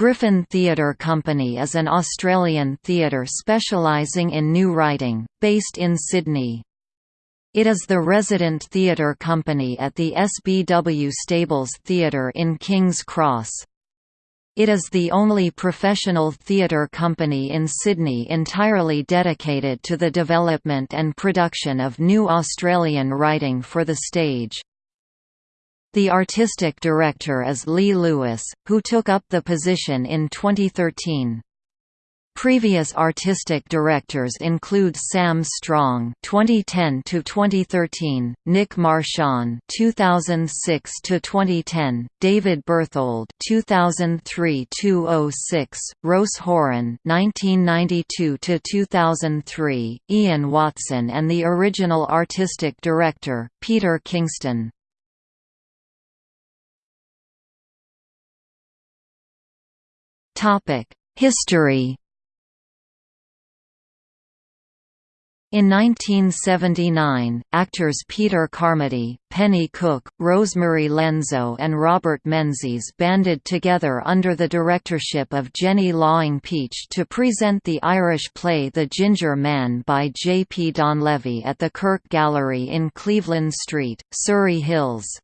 Griffin Theatre Company is an Australian theatre specialising in new writing, based in Sydney. It is the resident theatre company at the SBW Stables Theatre in King's Cross. It is the only professional theatre company in Sydney entirely dedicated to the development and production of new Australian writing for the stage. The artistic director is Lee Lewis, who took up the position in 2013. Previous artistic directors include Sam Strong (2010–2013), Nick Marchand (2006–2010), David Berthold (2003–2006), Ros Horin (1992–2003), Ian Watson, and the original artistic director, Peter Kingston. History In 1979, actors Peter Carmody, Penny Cook, Rosemary Lenzo and Robert Menzies banded together under the directorship of Jenny Lawing Peach to present the Irish play The Ginger Man by J. P. Donleavy at the Kirk Gallery in Cleveland Street, Surry Hills.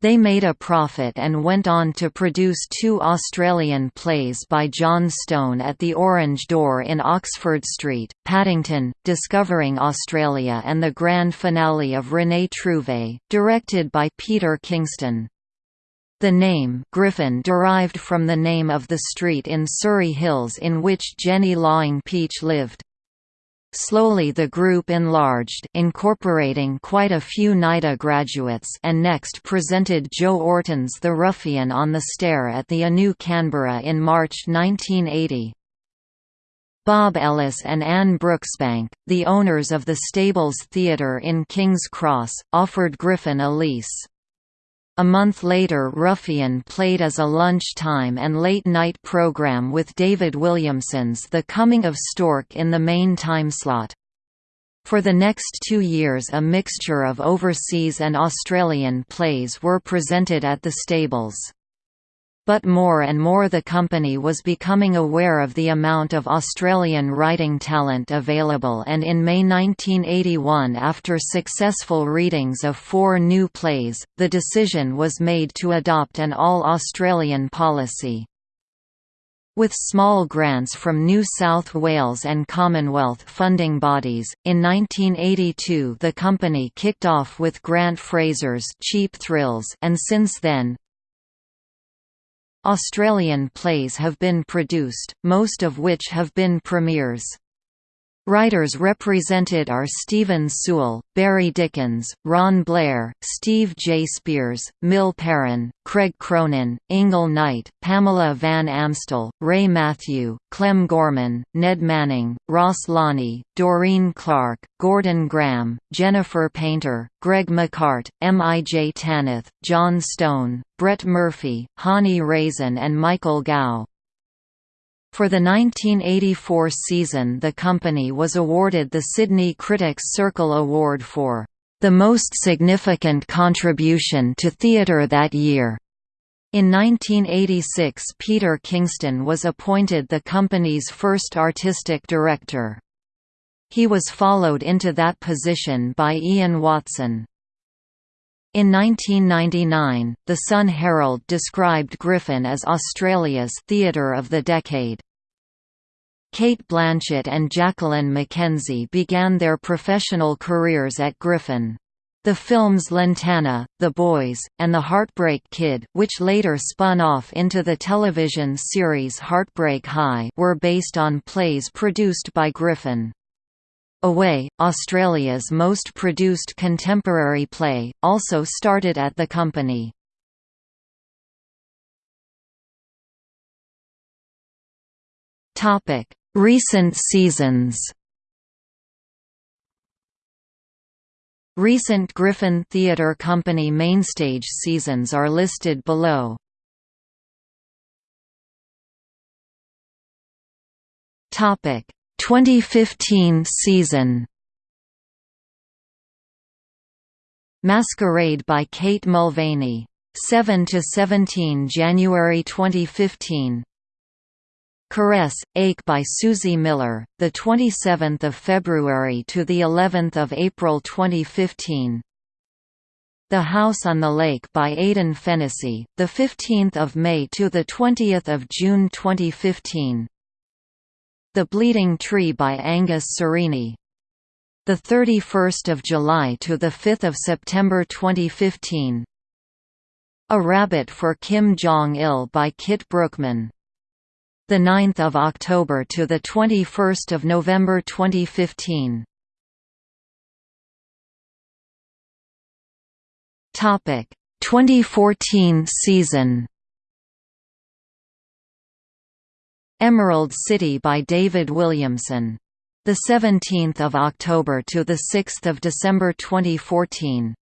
They made a profit and went on to produce two Australian plays by John Stone at the Orange Door in Oxford Street, Paddington, Discovering Australia and the grand finale of René Trouvé, directed by Peter Kingston. The name Griffin derived from the name of the street in Surry Hills in which Jenny Lawing Peach lived. Slowly the group enlarged incorporating quite a few NIDA graduates and next presented Joe Orton's The Ruffian on the Stair at the Anu Canberra in March 1980. Bob Ellis and Anne Brooksbank, the owners of the Stables Theatre in King's Cross, offered Griffin a lease. A month later Ruffian played as a lunchtime and late-night program with David Williamson's The Coming of Stork in the main timeslot. For the next two years a mixture of overseas and Australian plays were presented at the stables but more and more the company was becoming aware of the amount of Australian writing talent available and in May 1981 after successful readings of four new plays, the decision was made to adopt an all-Australian policy. With small grants from New South Wales and Commonwealth funding bodies, in 1982 the company kicked off with Grant Fraser's Cheap Thrills and since then, Australian plays have been produced, most of which have been premieres. Writers represented are Stephen Sewell, Barry Dickins, Ron Blair, Steve J. Spears, Mil Perrin, Craig Cronin, Ingle Knight, Pamela Van Amstel, Ray Mathew, Clem Gorman, Ned Manning, Ross Loney, Doreen Clark, Gordon Graham, Jennifer Painter, Greg McCart, M. I. J. Tanith, John Stone, Brett Murphy, Hani Raisin and Michael Gow. For the 1984 season the company was awarded the Sydney Critics Circle Award for the most significant contribution to theatre that year. In 1986 Peter Kingston was appointed the company's first artistic director. He was followed into that position by Ian Watson. In 1999, The Sun Herald described Griffin as Australia's «theatre of the decade». Cate Blanchett and Jacqueline McKenzie began their professional careers at Griffin. The films Lantana, The Boys, and The Heartbreak Kid which later spun off into the television series Heartbreak High were based on plays produced by Griffin. Away, Australia's most produced contemporary play, also started at the company. Recent seasons Recent Griffin Theatre Company mainstage seasons are listed below. Topic 2015 season Masquerade by Kate Mulvany. 7 to 17 January 2015. Caress, Ache by Suzie Miller, the 27th of February to the 11th of April 2015. The House on the Lake by Aidan Fennessy, the 15th of May to the 20th of June 2015. The Bleeding Tree by Angus Cerini. The 31st of July to the 5th of September 2015. A Rabbit for Kim Jong-il by Kit Brookman the 9th of October to the 21st of November 2015. Topic 2014 season. Emerald City by David Williamson. The 17th of October to the 6th of December 2014.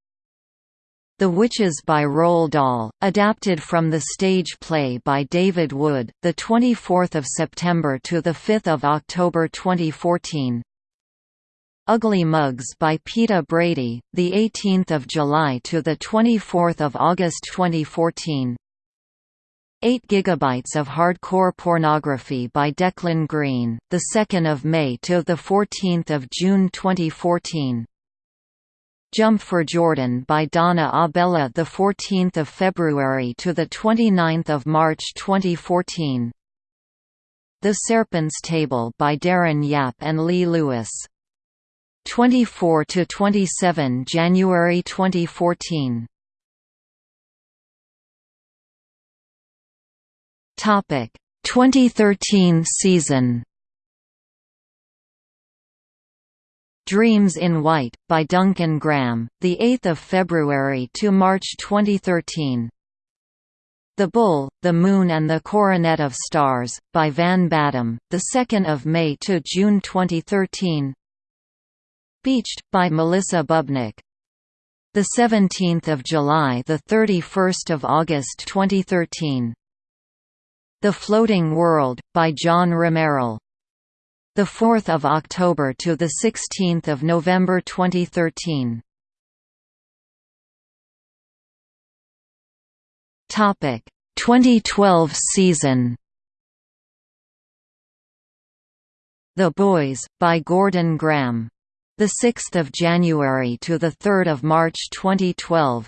The Witches by Roald Dahl, adapted from the stage play by David Wood, the 24th of September to the 5th of October 2014. Ugly Mugs by Peta Brady, the 18th of July to the 24th of August 2014. 8 gigabytes of hardcore pornography by Declan Greene, the 2nd of May to the 14th of June 2014. Jump for Jordan by Donna Abella the 14th of February to the 29th of March 2014 The Serpent's Table by Darren Yap and Lee Lewis. 24 to 27 January 2014 Topic 2013 season Dreams in White, by Duncan Graham, 8 February to March 2013 The Bull, the Moon and the Coronet of Stars, by Van Badham, 2 May to June 2013 Beached, by Melissa Bubnic 17 July – 31 August 2013 The Floating World, by John Romeril the 4th of October to the 16th of November 2013. Topic 2012 season. The Boys by Gordon Graham. The 6th of January to the 3rd of March 2012.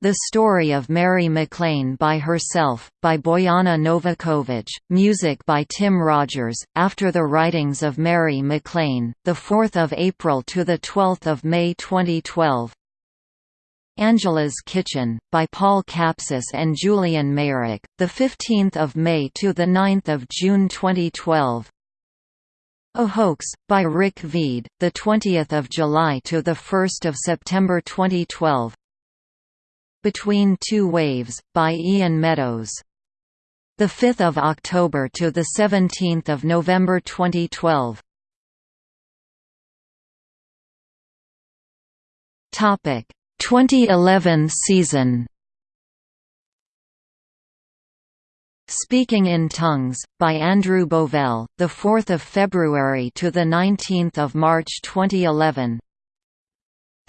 The Story of Mary MacLane by Herself, by Bojana Novakovic, music by Tim Rogers, after the writings of Mary MacLane, 4 April to 12 May 2012. Angela's Kitchen, by Paul Capsis and Julian Meyrick, 15 May to 9 June 2012. A Hoax, by Rick Veed, 20 July to 1 September 2012. Between Two Waves, by Ian Meadows. 5 October to 17 November 2012. Topic 2011 season. Speaking in Tongues, by Andrew Bovell, 4 February to 19 March 2011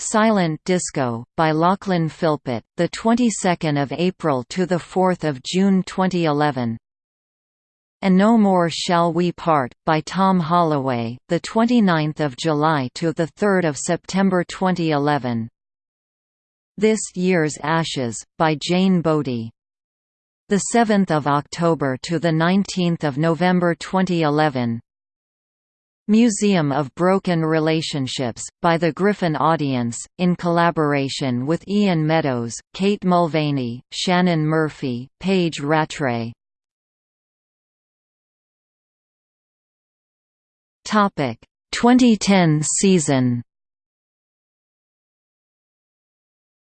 Silent Disco by Lachlan Philpott, the 22nd of April to the 4th of June 2011. And No More Shall We Part by Tom Holloway, the 29th of July to the 3rd of September 2011. This Year's Ashes by Jane Bodie. The 7th of October to the 19th of November 2011. Museum of Broken Relationships, by the Griffin Audience, in collaboration with Ian Meadows, Kate Mulvany, Shannon Murphy, Paige Rattray. 2010 season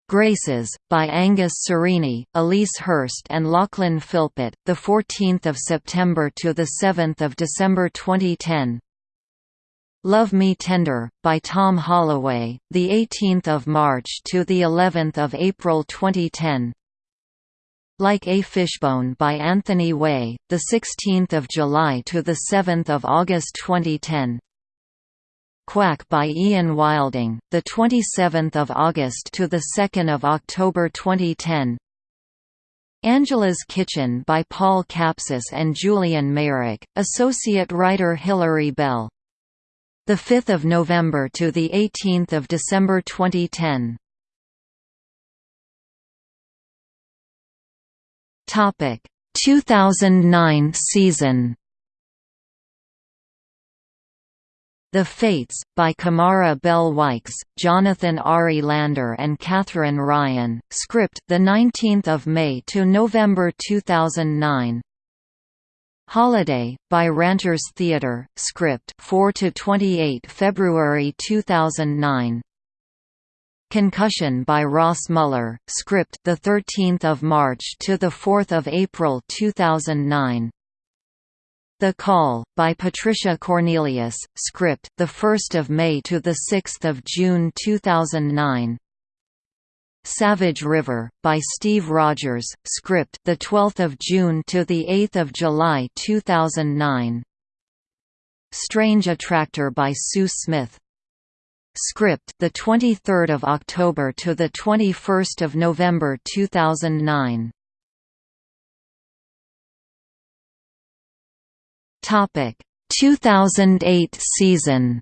Graces, by Angus Cerini, Elise Hurst and Lachlan Philpott, 14 September to 7 December 2010 Love Me Tender by Tom Holloway, the 18th of March to the 11th of April 2010. Like a Fishbone by Anthony Weigh, the 16th of July to the 7th of August 2010. Quack by Ian Wilding, the 27th of August to the 2nd of October 2010. Angela's Kitchen by Paul Capsis and Julian Meyrick, associate writer Hilary Bell. 5 November to 18 December 2010 Topic 2009 season. The Fates, by Kamarra Bell Wykes, Jonathan Ari Lander and Catherine Ryan, script, 19 May to November 2009 Holiday, by Ranters Theatre, script 4 to 28 February 2009 Concussion by Ross Mueller, script the 13th of March to the 4th of April 2009. The Call by Patricia Cornelius, script the 1st of May to the 6th of June 2009. Savage River by Steve Rodgers, script the 12th of June to the 8th of July 2009. Strange Attractor by Sue Smith, Script the 23rd of October to the 21st of November 2009. Topic 2008 season.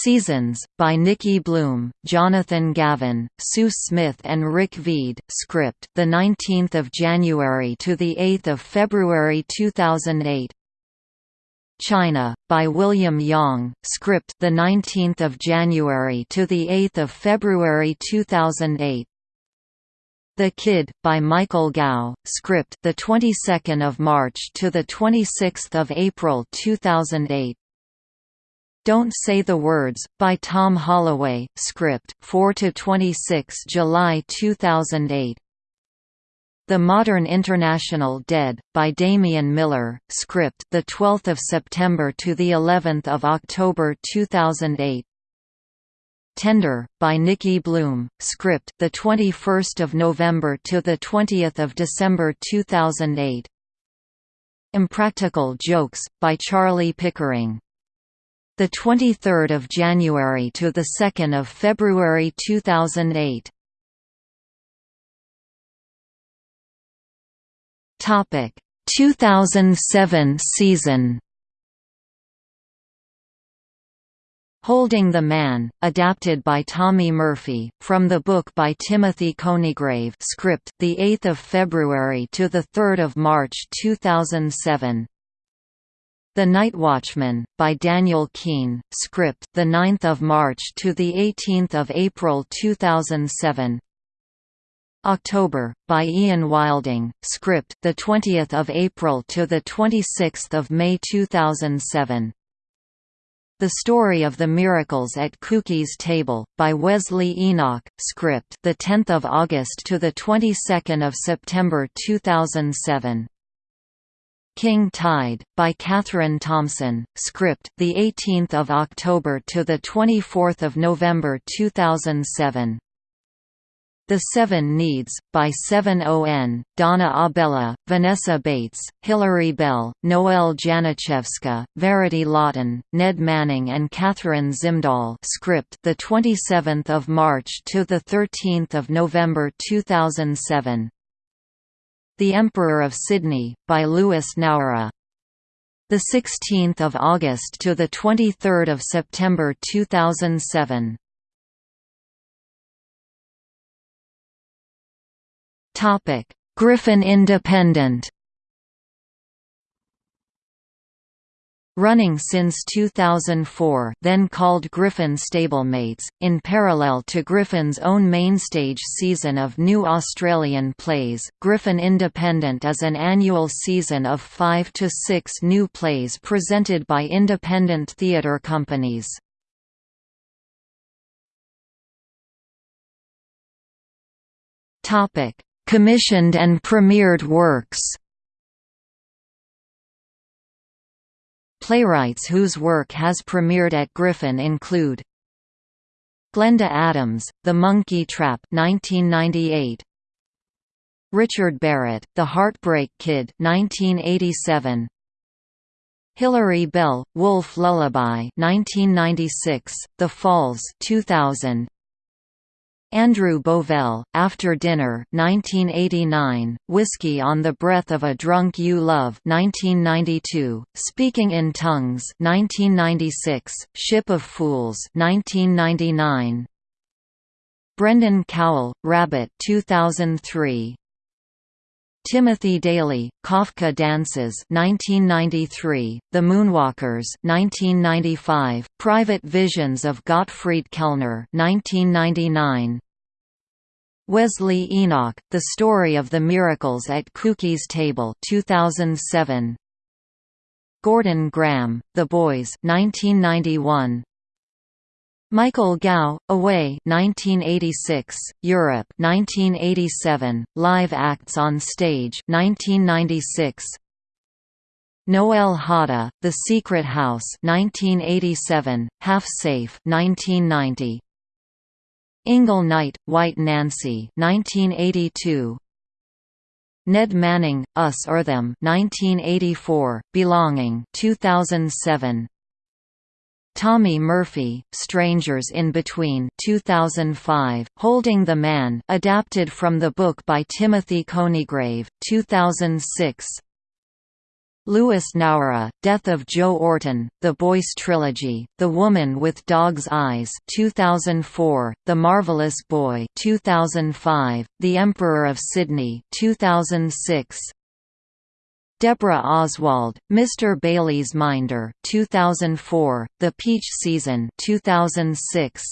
Seasons, by Nikki Bloom, Jonathan Gavin, Sue Smith and Rick Veed. Script, the 19th of January to the 8th of February 2008. China by William Yang script the 19th of January to the 8th of February 2008 The Kid by Michael Gow script the 22nd of March to the 26th of April 2008 Don't Say the Words by Tom Holloway script 4 to 26 July 2008 the Modern International Dead by Damien Millar, script the 12th of September to the 11th of October 2008. Tender by Nikki Bloom, script the 21st of November to the 20th of December 2008. Impractical Jokes by Charlie Pickering. The 23rd of January to the 2nd of February 2008. Topic 2007 season Holding the Man, adapted by Tommy Murphy, from the book by Timothy Conigrave script, 8 February to 3 March 2007 The Night Watchman, by Daniel Keene script, 9 March to 18 April 2007 October, by Ian Wilding, script, the 20th of April to the 26th of May 2007. The Story of the Miracles at Cookie's Table, by Wesley Enoch, script, the 10th of August to the 22nd of September 2007. King Tide, by Katherine Thomson, script, the 18th of October to the 24th of November 2007. The Seven Needs, by 7ON, Donna Abella, Vanessa Bates, Hilary Bell, Noelle Janaczewska, Verity Laughton, Ned Manning and Kathryn Zimdahl script the 27th of March to the 13th of November 2007 The Emperor of Sydney by Louis Nowra the 16th of August to the 23rd of September 2007 Topic: Griffin Independent. Running since 2004 then called Griffin Stablemates, in parallel to Griffin's own mainstage season of new Australian plays, Griffin Independent is an annual season of five to six new plays presented by independent theatre companies. Commissioned and premiered works Playwrights whose work has premiered at Griffin include Glenda Adams, The Monkey Trap 1998. Richard Barrett, The Heartbreak Kid 1987. Hilary Bell, Wolf Lullaby 1996, The Falls 2000. Andrew Bovell, After Dinner 1989, Whiskey on the Breath of a Drunk You Love 1992, Speaking in Tongues 1996, Ship of Fools 1999, Brendan Cowell, Rabbit 2003, Timothy Daly, Kafka Dances 1993, The Moonwalkers 1995, Private Visions of Gottfried Kellner 1999, Wesley Enoch, The Story of the Miracles at Cookie's Table 2007, Gordon Graham, The Boys 1991, Michael Gow, Away 1986, Europe 1987, Live Acts on Stage 1996, Noel Hodda, The Secret House 1987, Half Safe 1990, Ingle Knight, White Nancy 1982, Ned Manning, Us or Them 1984, Belonging 2007, Tommy Murphy, Strangers in Between 2005, Holding the Man adapted from the book by Timothy Conigrave, 2006, Louis Nowra, Death of Joe Orton, The Boyce Trilogy, The Woman with Dog's Eyes 2004, The Marvelous Boy 2005, The Emperor of Sydney 2006, Deborah Oswald, Mr. Bailey's Minder 2004, The Peach Season 2006,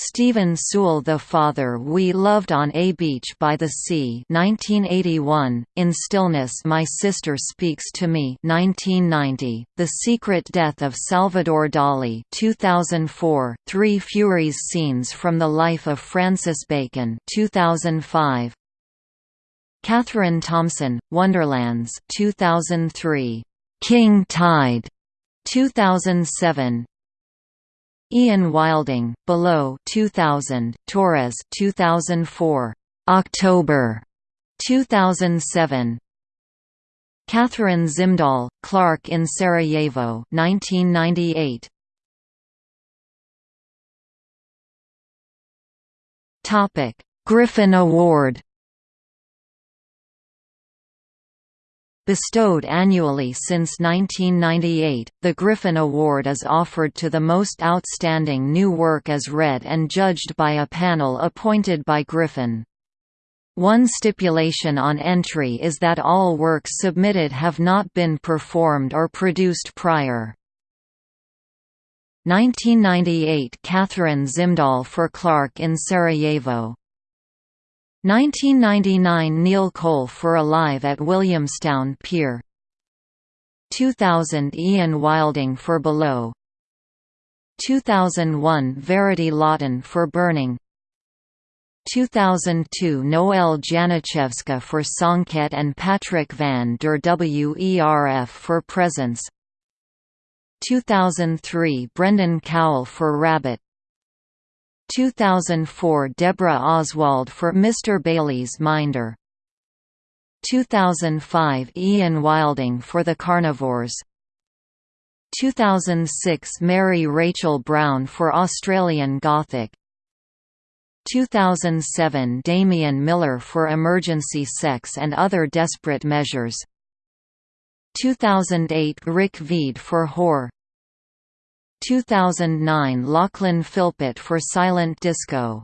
Stephen Sewell The Father We Loved on a Beach by the Sea 1981, In Stillness My Sister Speaks to Me 1990, The Secret Death of Salvador Dali 2004, Three Furies Scenes from the Life of Francis Bacon 2005, Katherine Thomson, Wonderlands 2003, King Tide 2007, Ian Wilding, Below 2000, Torres 2004, October 2007, Catherine Zimdahl, Clark in Sarajevo 1998. Topic: Griffin Award Bestowed annually since 1998, the Griffin Award is offered to the most outstanding new work as read and judged by a panel appointed by Griffin. One stipulation on entry is that all works submitted have not been performed or produced prior. 1998 Catherine Zimdahl for Clark in Sarajevo 1999 Neil Cole for Alive at Williamstown Pier. 2000 Ian Wilding for Below. 2001 Verity Laughton for Burning. 2002 Noel Janaczewska for Songket and Patrick van der Werf for Presence. 2003 Brendan Cowell for Rabbit 2004 Deborah Oswald for Mr. Bailey's Minder. 2005 Ian Wilding for The Carnivores. 2006 Mary Rachel Brown for Australian Gothic. 2007 Damien Millar for Emergency Sex and Other Desperate Measures. 2008 Rick Veed for Whore 2009 Lachlan Philpott for Silent Disco